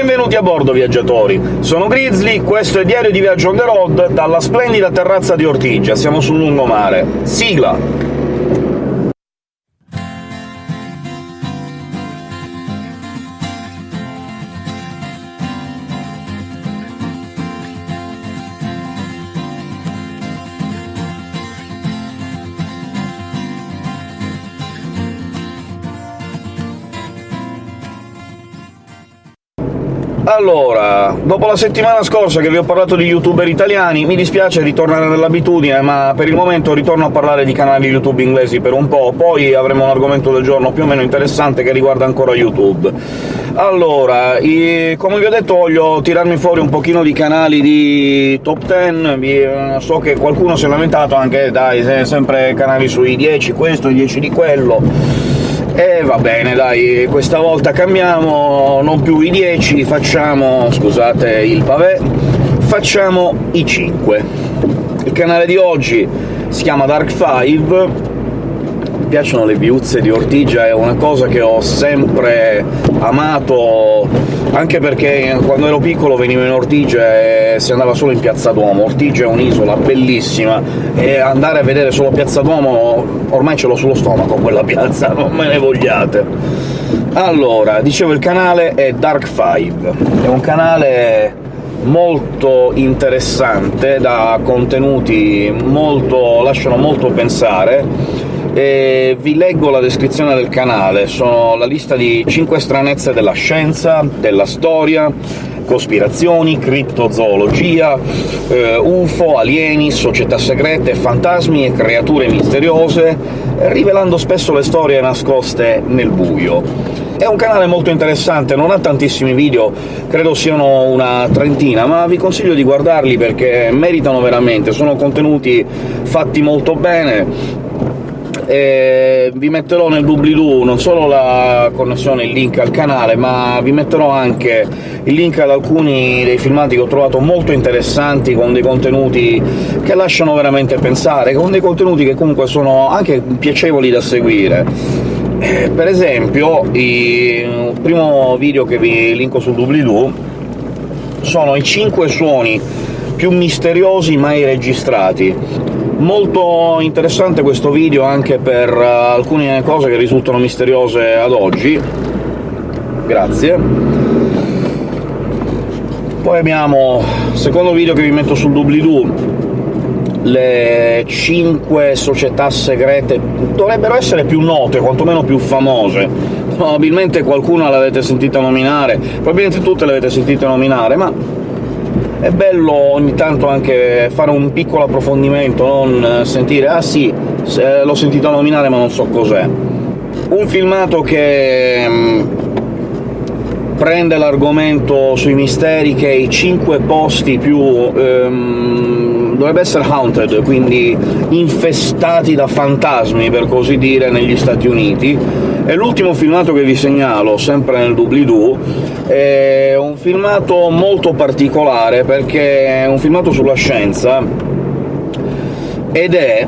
Benvenuti a bordo, viaggiatori! Sono Grizzly, questo è Diario di Viaggio on the road dalla splendida terrazza di Ortigia, siamo sul lungomare. Sigla! Allora, dopo la settimana scorsa che vi ho parlato di youtuber italiani, mi dispiace ritornare nell'abitudine, ma per il momento ritorno a parlare di canali YouTube inglesi per un po', poi avremo un argomento del giorno più o meno interessante che riguarda ancora YouTube. Allora, i, come vi ho detto voglio tirarmi fuori un pochino di canali di top 10, vi, so che qualcuno si è lamentato anche, dai, sempre canali sui 10 questo, i 10 di quello e va bene, dai, questa volta cambiamo, non più i 10, facciamo, scusate il pavé, facciamo i 5. Il canale di oggi si chiama Dark 5, piacciono le viuzze di Ortigia, è una cosa che ho sempre amato, anche perché quando ero piccolo venivo in Ortigia e si andava solo in Piazza Duomo. Ortigia è un'isola bellissima, e andare a vedere solo Piazza Duomo ormai ce l'ho sullo stomaco quella piazza, non me ne vogliate. Allora, dicevo il canale è Dark 5, è un canale molto interessante, da contenuti molto lasciano molto pensare, e vi leggo la descrizione del canale, sono la lista di 5 stranezze della scienza, della storia, cospirazioni, criptozoologia, eh, UFO, alieni, società segrete, fantasmi e creature misteriose, rivelando spesso le storie nascoste nel buio. È un canale molto interessante, non ha tantissimi video, credo siano una trentina, ma vi consiglio di guardarli perché meritano veramente, sono contenuti fatti molto bene, e vi metterò nel doobly-doo non solo la connessione, il link al canale, ma vi metterò anche il link ad alcuni dei filmati che ho trovato molto interessanti, con dei contenuti che lasciano veramente pensare, con dei contenuti che comunque sono anche piacevoli da seguire. Eh, per esempio, il primo video che vi linko sul doobly-doo sono i 5 suoni più misteriosi mai registrati. Molto interessante questo video anche per uh, alcune cose che risultano misteriose ad oggi. Grazie. Poi abbiamo secondo video che vi metto sul doobly-doo, le 5 società segrete dovrebbero essere più note, quantomeno più famose. Probabilmente qualcuna l'avete sentita nominare, probabilmente tutte le avete sentite nominare, ma è bello ogni tanto anche fare un piccolo approfondimento, non sentire «ah sì, l'ho sentito nominare ma non so cos'è». Un filmato che mm, prende l'argomento sui misteri che i cinque posti più... Um, dovrebbe essere haunted, quindi infestati da fantasmi, per così dire, negli Stati Uniti, e l'ultimo filmato che vi segnalo, sempre nel doobly-doo, è un filmato molto particolare, perché è un filmato sulla scienza, ed è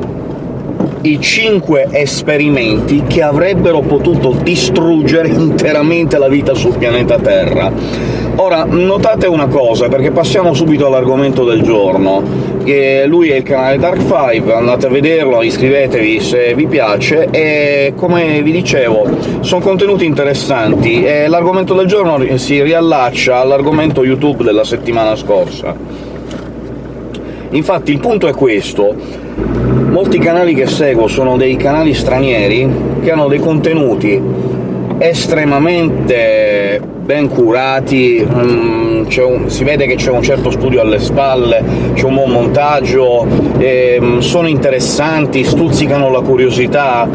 i cinque esperimenti che avrebbero potuto distruggere interamente la vita sul pianeta Terra. Ora, notate una cosa, perché passiamo subito all'argomento del giorno, che lui è il canale Dark5, andate a vederlo, iscrivetevi se vi piace, e come vi dicevo sono contenuti interessanti, e l'argomento del giorno si riallaccia all'argomento YouTube della settimana scorsa. Infatti il punto è questo, molti canali che seguo sono dei canali stranieri che hanno dei contenuti estremamente ben curati, um, un, si vede che c'è un certo studio alle spalle, c'è un buon montaggio, um, sono interessanti, stuzzicano la curiosità.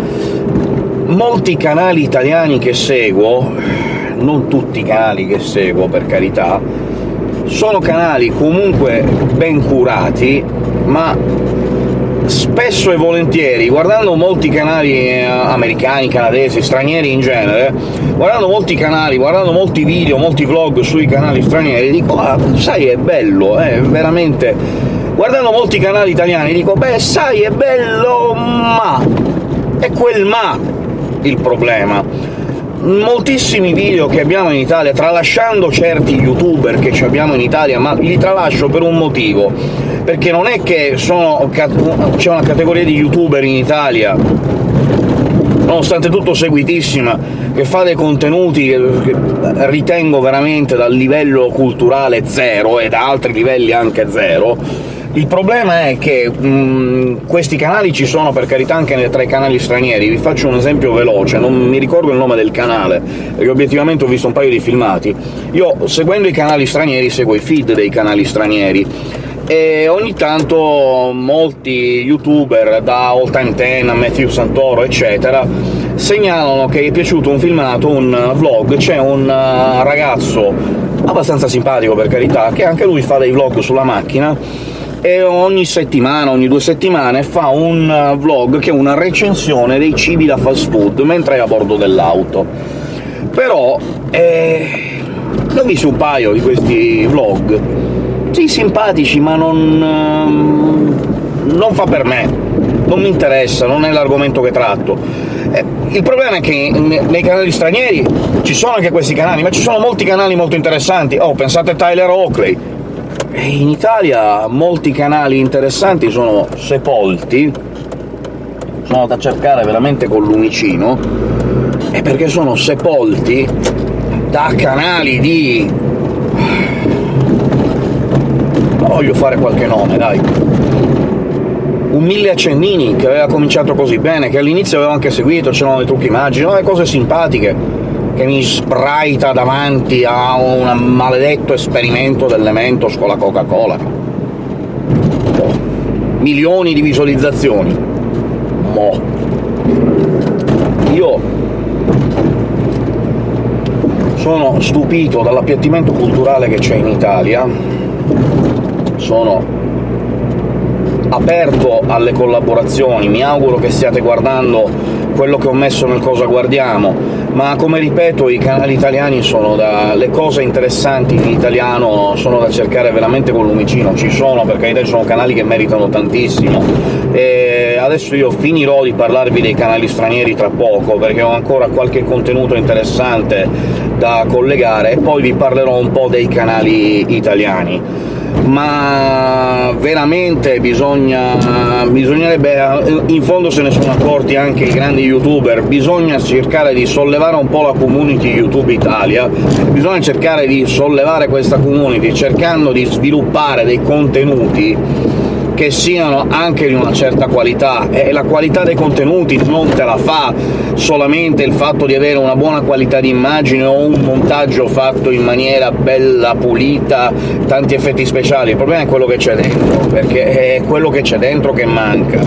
Molti canali italiani che seguo, non tutti i canali che seguo per carità, sono canali comunque ben curati, ma spesso e volentieri, guardando molti canali eh, americani, canadesi, stranieri in genere, guardando molti canali, guardando molti video, molti vlog sui canali stranieri, dico «Ah, sai, è bello, eh, veramente...» Guardando molti canali italiani dico «Beh, sai, è bello, ma...» È quel ma il problema. Moltissimi video che abbiamo in Italia, tralasciando certi youtuber che abbiamo in Italia, ma li tralascio per un motivo, perché non è che c'è una categoria di youtuber in Italia nonostante tutto seguitissima, che fa dei contenuti che ritengo veramente dal livello culturale zero, e da altri livelli anche zero, il problema è che mh, questi canali ci sono, per carità, anche tra i canali stranieri. Vi faccio un esempio veloce, non mi ricordo il nome del canale, perché obiettivamente ho visto un paio di filmati. Io, seguendo i canali stranieri, seguo i feed dei canali stranieri, e ogni tanto molti youtuber, da All Time Ten a Matthew Santoro, eccetera, segnalano che è piaciuto un filmato, un vlog, c'è un uh, ragazzo abbastanza simpatico, per carità, che anche lui fa dei vlog sulla macchina, e ogni settimana, ogni due settimane, fa un uh, vlog che è una recensione dei cibi da fast food mentre è a bordo dell'auto. Però... Eh... ne ho visto un paio di questi vlog, sì, simpatici, ma non... Ehm, non fa per me, non mi interessa, non è l'argomento che tratto. Eh, il problema è che nei canali stranieri ci sono anche questi canali, ma ci sono molti canali molto interessanti. Oh, pensate a Tyler Oakley. In Italia molti canali interessanti sono sepolti, sono da cercare veramente con lumicino, e perché sono sepolti da canali di voglio fare qualche nome, dai. Un Mille Accennini, che aveva cominciato così bene, che all'inizio avevo anche seguito, c'erano dei trucchi immagini, no, cose simpatiche, che mi spraita davanti a un maledetto esperimento dell'Ementos con la Coca-Cola. Milioni di visualizzazioni. Mo. Io sono stupito dall'appiattimento culturale che c'è in Italia, sono aperto alle collaborazioni, mi auguro che stiate guardando quello che ho messo nel Cosa Guardiamo, ma come ripeto i canali italiani sono da... le cose interessanti in italiano sono da cercare veramente con lumicino, ci sono, per carità ci sono canali che meritano tantissimo, e adesso io finirò di parlarvi dei canali stranieri tra poco, perché ho ancora qualche contenuto interessante da collegare, e poi vi parlerò un po' dei canali italiani ma veramente bisogna, bisognerebbe, in fondo se ne sono accorti anche i grandi youtuber, bisogna cercare di sollevare un po' la community YouTube Italia, bisogna cercare di sollevare questa community cercando di sviluppare dei contenuti che siano anche di una certa qualità, e la qualità dei contenuti non te la fa solamente il fatto di avere una buona qualità di immagine o un montaggio fatto in maniera bella, pulita, tanti effetti speciali, il problema è quello che c'è dentro, perché è quello che c'è dentro che manca.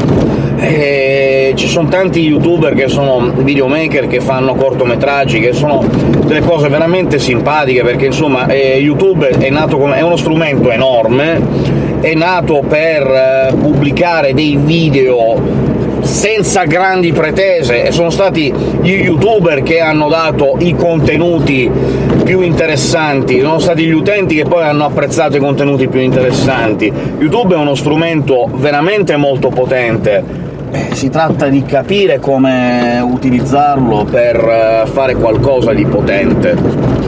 E ci sono tanti youtuber che sono videomaker, che fanno cortometraggi, che sono delle cose veramente simpatiche, perché insomma eh, YouTube è nato come... è uno strumento enorme, è nato per eh, pubblicare dei video senza grandi pretese, e sono stati gli youtuber che hanno dato i contenuti più interessanti, sono stati gli utenti che poi hanno apprezzato i contenuti più interessanti. YouTube è uno strumento veramente molto potente, eh, si tratta di capire come utilizzarlo per eh, fare qualcosa di potente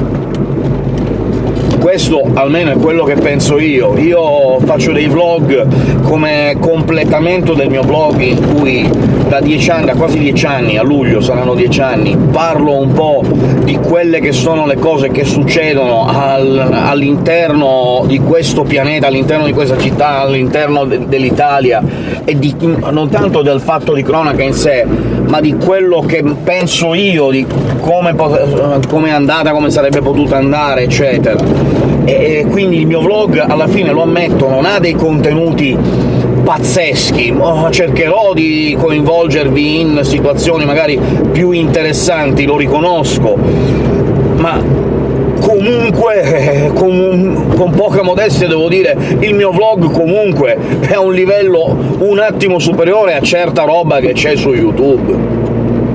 questo almeno è quello che penso io. Io faccio dei vlog come completamento del mio blog in cui da dieci anni, da quasi dieci anni, a luglio saranno dieci anni, parlo un po' di quelle che sono le cose che succedono al, all'interno di questo pianeta, all'interno di questa città, all'interno de dell'Italia, e di, non tanto del fatto di cronaca in sé, ma di quello che penso io, di come, come è andata, come sarebbe potuta andare, eccetera e quindi il mio vlog, alla fine, lo ammetto, non ha dei contenuti pazzeschi, cercherò di coinvolgervi in situazioni magari più interessanti, lo riconosco, ma comunque, con, con, poca modestia devo dire, il mio vlog comunque è a un livello un attimo superiore a certa roba che c'è su YouTube.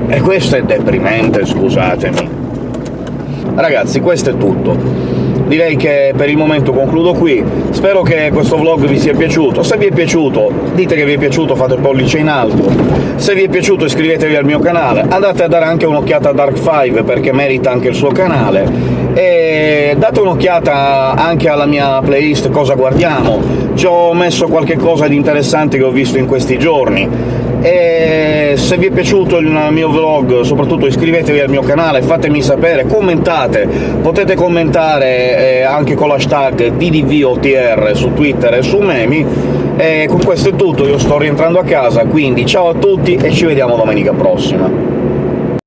E questo è deprimente, scusatemi. Ragazzi, questo è tutto direi che per il momento concludo qui, spero che questo vlog vi sia piaciuto. Se vi è piaciuto, dite che vi è piaciuto, fate pollice in alto. Se vi è piaciuto iscrivetevi al mio canale, andate a dare anche un'occhiata a Dark 5 perché merita anche il suo canale, e date un'occhiata anche alla mia playlist Cosa guardiamo, ci ho messo qualche cosa di interessante che ho visto in questi giorni, e se vi è piaciuto il mio vlog soprattutto iscrivetevi al mio canale, fatemi sapere, commentate, potete commentare eh, anche con l'hashtag DDVOTR su Twitter e su Memi, e con questo è tutto, io sto rientrando a casa, quindi ciao a tutti e ci vediamo domenica prossima.